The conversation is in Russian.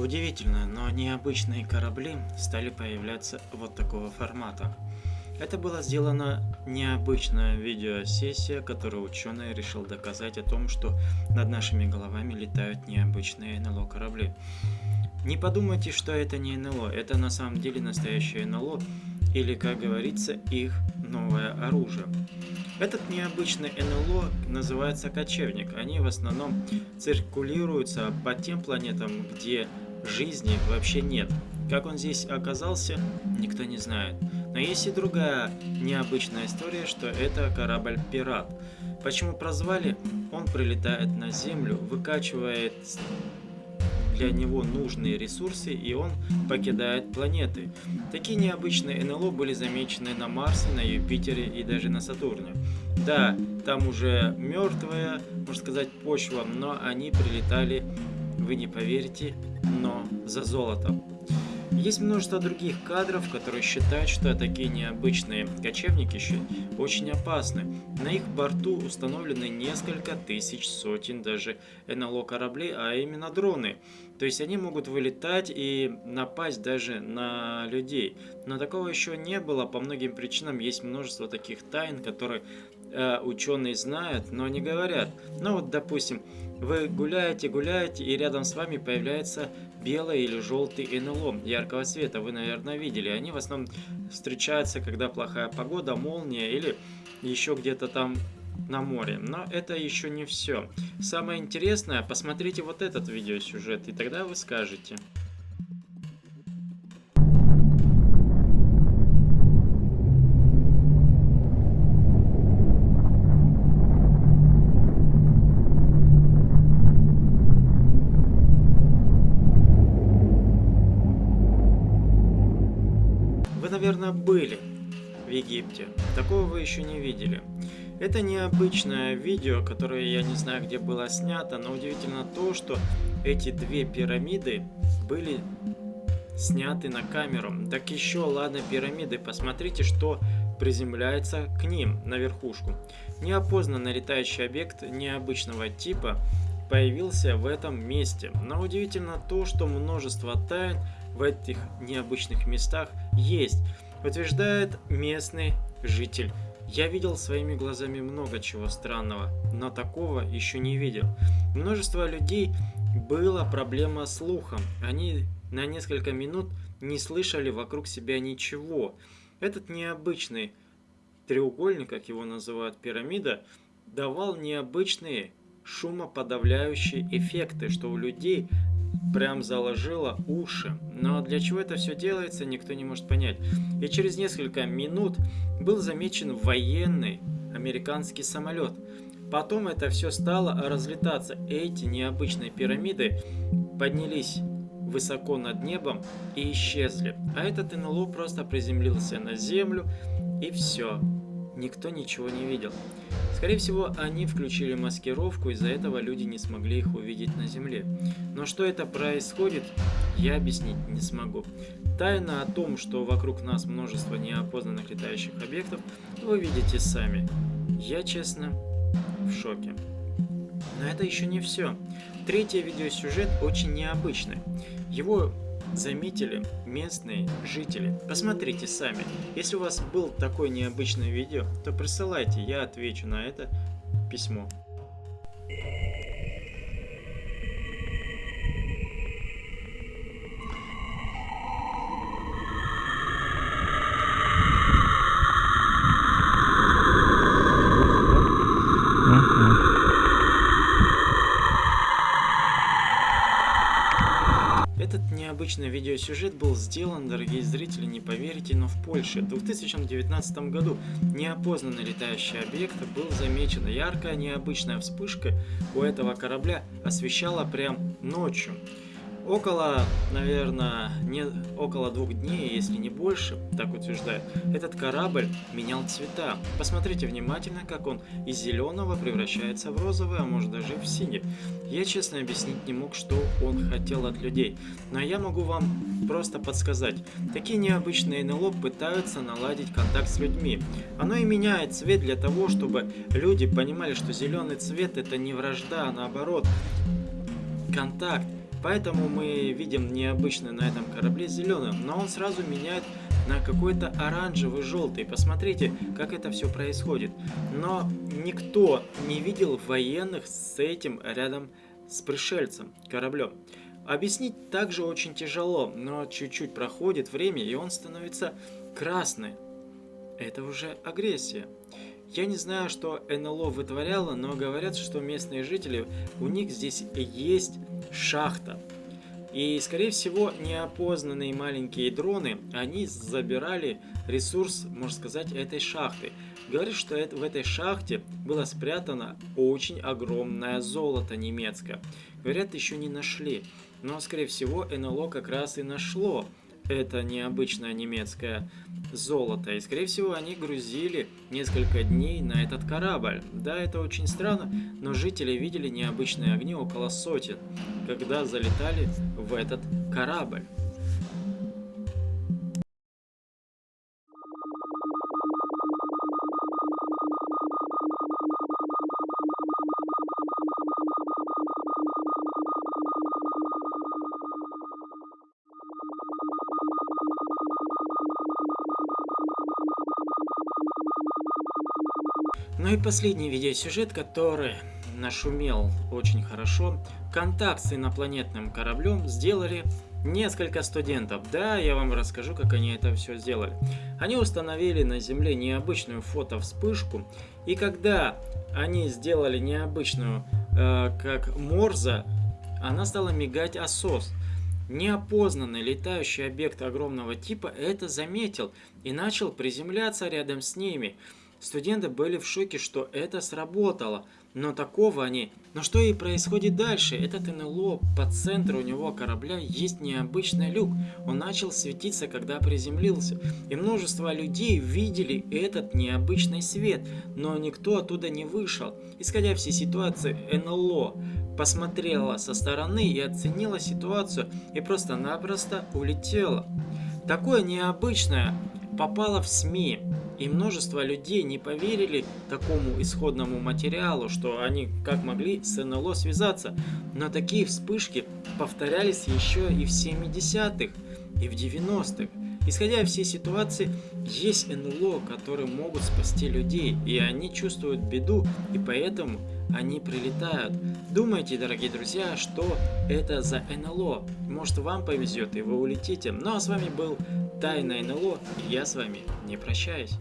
Удивительно, но необычные корабли стали появляться вот такого формата. Это была сделана необычная видеосессия, которой ученый решил доказать о том, что над нашими головами летают необычные НЛО корабли. Не подумайте, что это не НЛО, это на самом деле настоящее НЛО, или, как говорится, их новое оружие. Этот необычный НЛО называется кочевник. Они в основном циркулируются по тем планетам, где жизни вообще нет. Как он здесь оказался, никто не знает. Но есть и другая необычная история, что это корабль-пират. Почему прозвали? Он прилетает на Землю, выкачивает для него нужные ресурсы и он покидает планеты. Такие необычные НЛО были замечены на Марсе, на Юпитере и даже на Сатурне. Да, там уже мертвая, можно сказать, почва, но они прилетали, вы не поверите, но за золотом. Есть множество других кадров, которые считают, что такие необычные кочевники очень опасны. На их борту установлены несколько тысяч, сотен даже НЛО кораблей, а именно дроны. То есть они могут вылетать и напасть даже на людей. Но такого еще не было, по многим причинам есть множество таких тайн, которые ученые знают, но не говорят. Ну вот, допустим, вы гуляете, гуляете, и рядом с вами появляется белый или желтый НЛО яркого цвета. Вы, наверное, видели. Они в основном встречаются, когда плохая погода, молния или еще где-то там на море. Но это еще не все. Самое интересное, посмотрите вот этот видеосюжет, и тогда вы скажете. Были в Египте. Такого вы еще не видели. Это необычное видео, которое я не знаю, где было снято, но удивительно то, что эти две пирамиды были сняты на камеру. Так еще, ладно, пирамиды, посмотрите, что приземляется к ним, на верхушку. Неопознанный летающий объект необычного типа появился в этом месте. Но удивительно то, что множество тайн в этих необычных местах есть, утверждает местный житель. Я видел своими глазами много чего странного, но такого еще не видел. Множество людей была проблема слухом. Они на несколько минут не слышали вокруг себя ничего. Этот необычный треугольник, как его называют пирамида, давал необычные шумоподавляющие эффекты, что у людей прям заложило уши. Но для чего это все делается, никто не может понять. И через несколько минут был замечен военный американский самолет. Потом это все стало разлетаться. Эти необычные пирамиды поднялись высоко над небом и исчезли. А этот НЛО просто приземлился на землю и все. Никто ничего не видел. Скорее всего, они включили маскировку, из-за этого люди не смогли их увидеть на Земле. Но что это происходит, я объяснить не смогу. Тайна о том, что вокруг нас множество неопознанных летающих объектов, вы видите сами. Я, честно, в шоке. Но это еще не все. Третий видеосюжет очень необычный. Его заметили местные жители. Посмотрите сами. Если у вас был такое необычное видео, то присылайте, я отвечу на это письмо. Необычный видеосюжет был сделан, дорогие зрители, не поверите, но в Польше. В 2019 году неопознанный летающий объект был замечен. Яркая необычная вспышка у этого корабля освещала прям ночью. Около, наверное, не около двух дней, если не больше, так утверждает, этот корабль менял цвета. Посмотрите внимательно, как он из зеленого превращается в розовый, а может даже в синий. Я честно объяснить не мог, что он хотел от людей, но я могу вам просто подсказать. Такие необычные НЛО пытаются наладить контакт с людьми. Оно и меняет цвет для того, чтобы люди понимали, что зеленый цвет это не вражда, а наоборот, контакт Поэтому мы видим необычно на этом корабле зеленым, но он сразу меняет на какой-то оранжевый, желтый. Посмотрите, как это все происходит. Но никто не видел военных с этим рядом с пришельцем, кораблем. Объяснить также очень тяжело, но чуть-чуть проходит время, и он становится красный. Это уже агрессия. Я не знаю, что НЛО вытворяло, но говорят, что местные жители, у них здесь есть шахта. И, скорее всего, неопознанные маленькие дроны, они забирали ресурс, можно сказать, этой шахты. Говорят, что это, в этой шахте было спрятано очень огромное золото немецкое. Говорят, еще не нашли. Но, скорее всего, НЛО как раз и нашло это необычное немецкое золото. И, скорее всего, они грузили несколько дней на этот корабль. Да, это очень странно, но жители видели необычные огни около сотен, когда залетали в этот корабль. Ну и последний видеосюжет, который нашумел очень хорошо. Контакт с инопланетным кораблем сделали несколько студентов. Да, я вам расскажу, как они это все сделали. Они установили на Земле необычную фотовспышку, и когда они сделали необычную, э, как Морза, она стала мигать осос. Неопознанный летающий объект огромного типа это заметил и начал приземляться рядом с ними. Студенты были в шоке, что это сработало, но такого они... Но что и происходит дальше? Этот НЛО, по центру у него корабля есть необычный люк. Он начал светиться, когда приземлился. И множество людей видели этот необычный свет, но никто оттуда не вышел. Исходя все ситуации, НЛО посмотрела со стороны и оценила ситуацию и просто-напросто улетела. Такое необычное попало в СМИ. И множество людей не поверили такому исходному материалу, что они как могли с НЛО связаться. Но такие вспышки повторялись еще и в 70-х, и в 90-х. Исходя из всей ситуации, есть НЛО, которые могут спасти людей, и они чувствуют беду, и поэтому они прилетают. Думайте, дорогие друзья, что это за НЛО. Может вам повезет, и вы улетите. Ну а с вами был Тайна НЛО, и я с вами не прощаюсь.